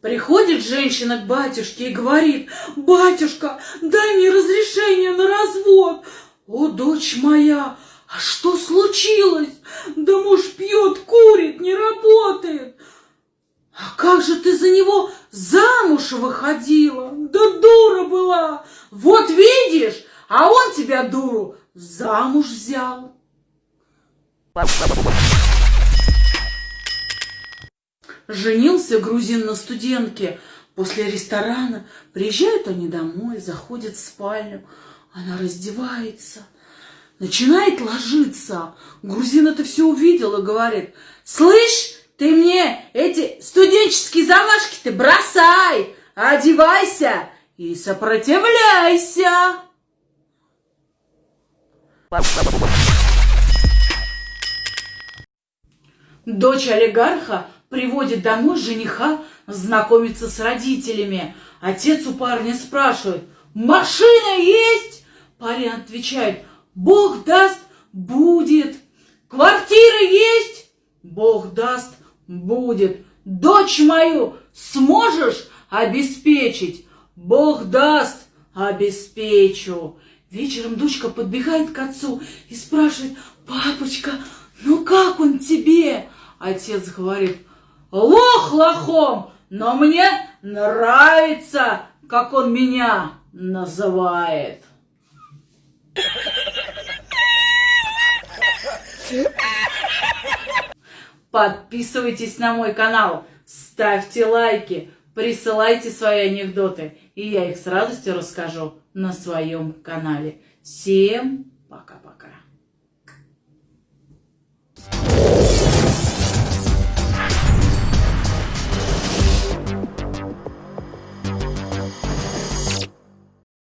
Приходит женщина к батюшке и говорит, «Батюшка, дай мне разрешение на развод». «О, дочь моя, а что случилось? Да муж пьет, курит, не работает». «А как же ты за него замуж выходила? Да дура была! Вот видишь, а он тебя, дуру, замуж взял». Женился грузин на студентке. После ресторана приезжают они домой, заходят в спальню. Она раздевается, начинает ложиться. Грузин это все увидел и говорит, слышь, ты мне эти студенческие замашки ты бросай, одевайся и сопротивляйся. Дочь олигарха приводит домой жениха знакомиться с родителями. Отец у парня спрашивает, машина есть? Парень отвечает, Бог даст, будет. Квартира есть? Бог даст, будет. Дочь мою сможешь обеспечить? Бог даст, обеспечу. Вечером дочка подбегает к отцу и спрашивает, папочка, ну как он тебе? Отец говорит, лох лохом, но мне нравится, как он меня называет. Подписывайтесь на мой канал, ставьте лайки, присылайте свои анекдоты, и я их с радостью расскажу на своем канале. Всем пока-пока.